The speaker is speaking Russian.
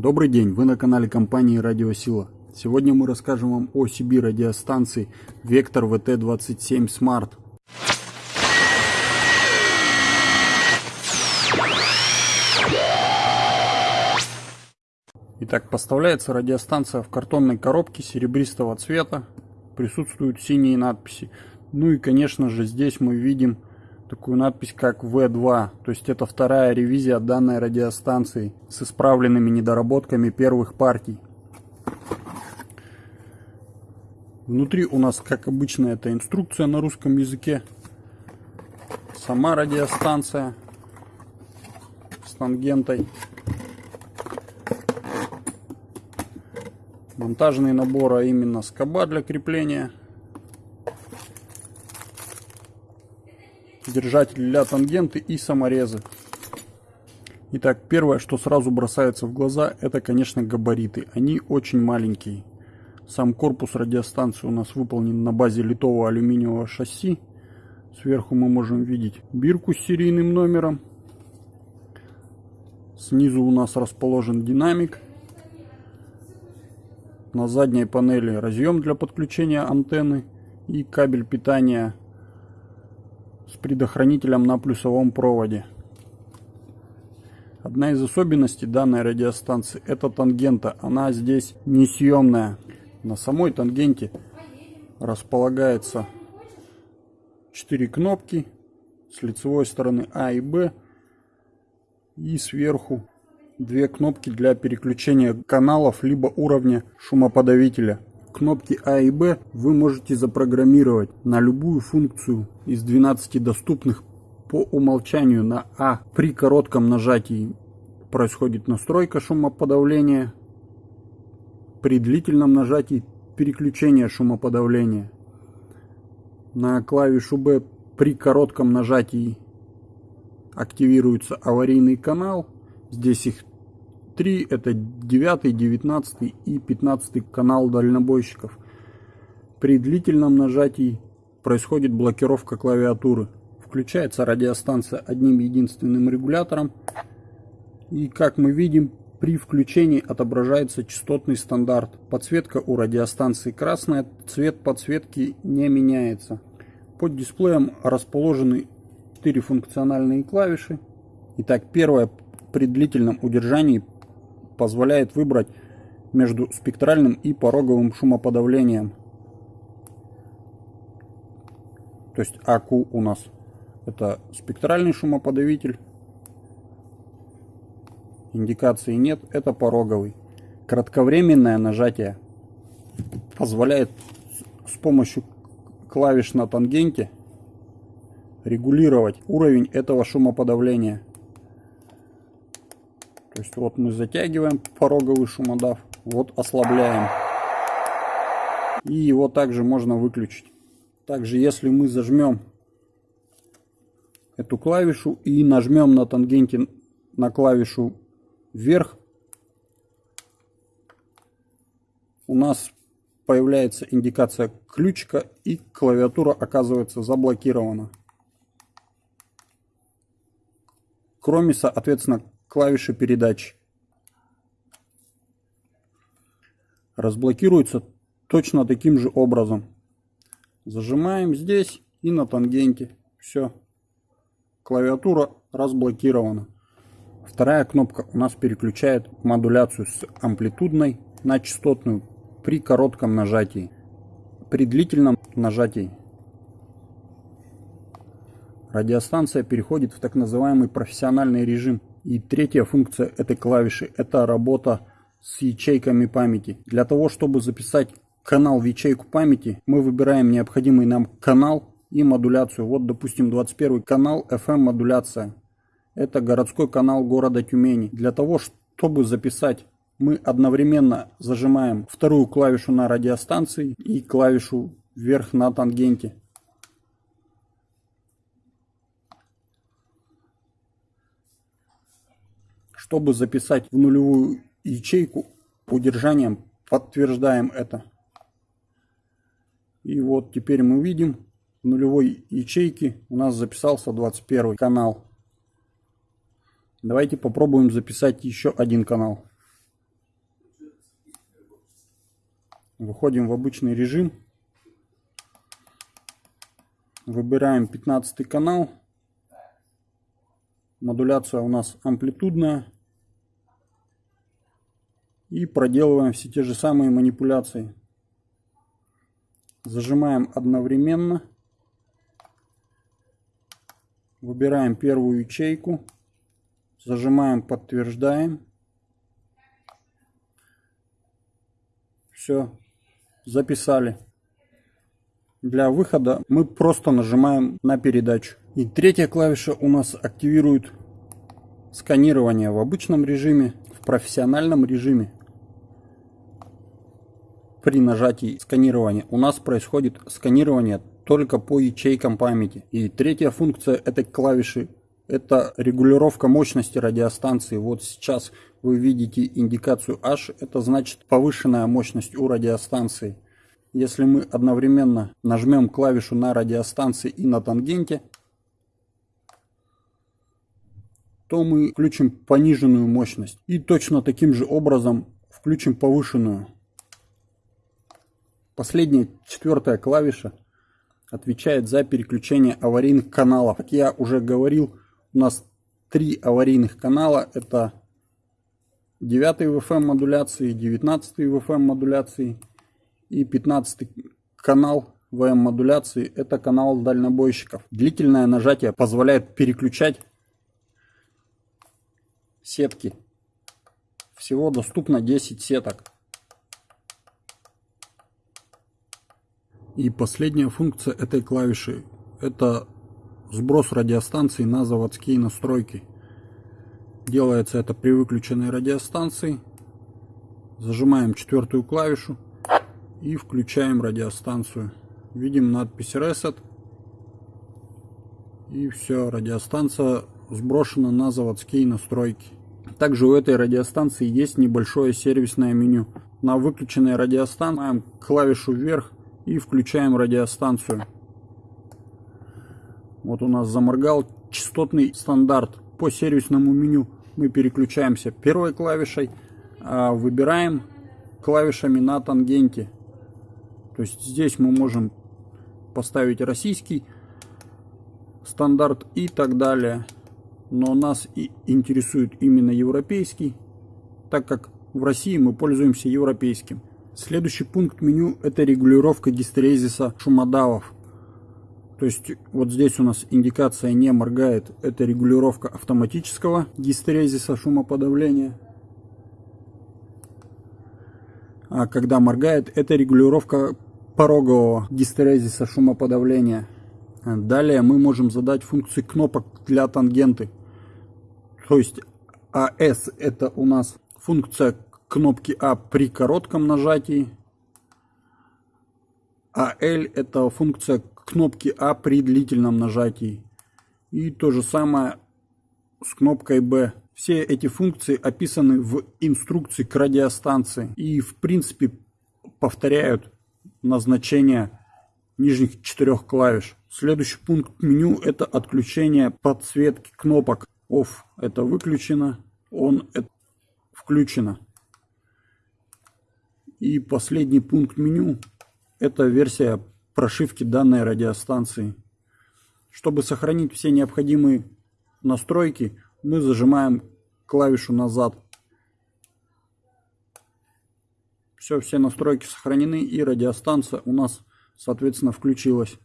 Добрый день, вы на канале компании Радиосила. Сегодня мы расскажем вам о CB радиостанции Vector VT27 Smart. Итак, поставляется радиостанция в картонной коробке серебристого цвета. Присутствуют синие надписи. Ну и, конечно же, здесь мы видим такую надпись как V2, то есть это вторая ревизия данной радиостанции с исправленными недоработками первых партий. Внутри у нас, как обычно, это инструкция на русском языке, сама радиостанция с тангентой, монтажный набор, а именно скоба для крепления – держатель для тангенты и саморезы. Итак, первое, что сразу бросается в глаза, это, конечно, габариты. Они очень маленькие. Сам корпус радиостанции у нас выполнен на базе литого алюминиевого шасси. Сверху мы можем видеть бирку с серийным номером. Снизу у нас расположен динамик. На задней панели разъем для подключения антенны и кабель питания с предохранителем на плюсовом проводе. Одна из особенностей данной радиостанции это тангента. Она здесь несъемная. На самой тангенте располагается 4 кнопки с лицевой стороны А и Б и сверху две кнопки для переключения каналов либо уровня шумоподавителя кнопки А и Б вы можете запрограммировать на любую функцию из 12 доступных по умолчанию на А. При коротком нажатии происходит настройка шумоподавления. При длительном нажатии переключение шумоподавления. На клавишу Б при коротком нажатии активируется аварийный канал. Здесь их 3 это 9, 19 и 15 канал дальнобойщиков. При длительном нажатии происходит блокировка клавиатуры. Включается радиостанция одним единственным регулятором. И как мы видим, при включении отображается частотный стандарт. Подсветка у радиостанции красная, цвет подсветки не меняется. Под дисплеем расположены 4 функциональные клавиши. Итак, первая при длительном удержании позволяет выбрать между спектральным и пороговым шумоподавлением. То есть АКУ у нас это спектральный шумоподавитель. Индикации нет, это пороговый. Кратковременное нажатие позволяет с помощью клавиш на тангенте регулировать уровень этого шумоподавления. То есть вот мы затягиваем пороговый шумодав, вот ослабляем. И его также можно выключить. Также если мы зажмем эту клавишу и нажмем на тангенте на клавишу вверх, у нас появляется индикация ключика и клавиатура оказывается заблокирована. Кроме, соответственно, клавиши передач. Разблокируется точно таким же образом. Зажимаем здесь и на тангенте. Все. Клавиатура разблокирована. Вторая кнопка у нас переключает модуляцию с амплитудной на частотную при коротком нажатии. При длительном нажатии радиостанция переходит в так называемый профессиональный режим. И третья функция этой клавиши – это работа с ячейками памяти. Для того, чтобы записать канал в ячейку памяти, мы выбираем необходимый нам канал и модуляцию. Вот, допустим, 21 канал FM модуляция. Это городской канал города Тюмени. Для того, чтобы записать, мы одновременно зажимаем вторую клавишу на радиостанции и клавишу вверх на тангенте. Чтобы записать в нулевую ячейку удержанием, подтверждаем это. И вот теперь мы видим, в нулевой ячейке у нас записался 21 канал. Давайте попробуем записать еще один канал. Выходим в обычный режим. Выбираем 15 канал. Модуляция у нас амплитудная. И проделываем все те же самые манипуляции. Зажимаем одновременно. Выбираем первую ячейку. Зажимаем, подтверждаем. Все, записали. Для выхода мы просто нажимаем на передачу. И третья клавиша у нас активирует сканирование в обычном режиме, в профессиональном режиме. При нажатии сканирования у нас происходит сканирование только по ячейкам памяти. И третья функция этой клавиши это регулировка мощности радиостанции. Вот сейчас вы видите индикацию H, это значит повышенная мощность у радиостанции. Если мы одновременно нажмем клавишу на радиостанции и на тангенте, то мы включим пониженную мощность. И точно таким же образом включим повышенную. Последняя, четвертая клавиша отвечает за переключение аварийных каналов. Как я уже говорил, у нас три аварийных канала. Это 9 VFM модуляции, 19 VFM модуляции и 15 канал VM модуляции. Это канал дальнобойщиков. Длительное нажатие позволяет переключать сетки. Всего доступно 10 сеток. И последняя функция этой клавиши это сброс радиостанции на заводские настройки. Делается это при выключенной радиостанции. Зажимаем четвертую клавишу и включаем радиостанцию. Видим надпись Reset. И все, радиостанция сброшена на заводские настройки. Также у этой радиостанции есть небольшое сервисное меню. На выключенной радиостанции клавишу вверх и включаем радиостанцию. Вот у нас заморгал частотный стандарт. По сервисному меню мы переключаемся первой клавишей, а выбираем клавишами на тангенте. То есть здесь мы можем поставить российский стандарт и так далее. Но нас и интересует именно европейский, так как в России мы пользуемся европейским. Следующий пункт меню это регулировка гистерезиса шумодавов. То есть вот здесь у нас индикация не моргает. Это регулировка автоматического гистерезиса шумоподавления. А когда моргает, это регулировка порогового гистерезиса шумоподавления. Далее мы можем задать функции кнопок для тангенты. То есть AS это у нас функция кнопки А при коротком нажатии, а L это функция кнопки А при длительном нажатии. И то же самое с кнопкой B. Все эти функции описаны в инструкции к радиостанции и в принципе повторяют назначение нижних четырех клавиш. Следующий пункт меню это отключение подсветки кнопок. Off это выключено, On это включено. И последний пункт меню – это версия прошивки данной радиостанции. Чтобы сохранить все необходимые настройки, мы зажимаем клавишу назад. Все, все настройки сохранены и радиостанция у нас, соответственно, включилась.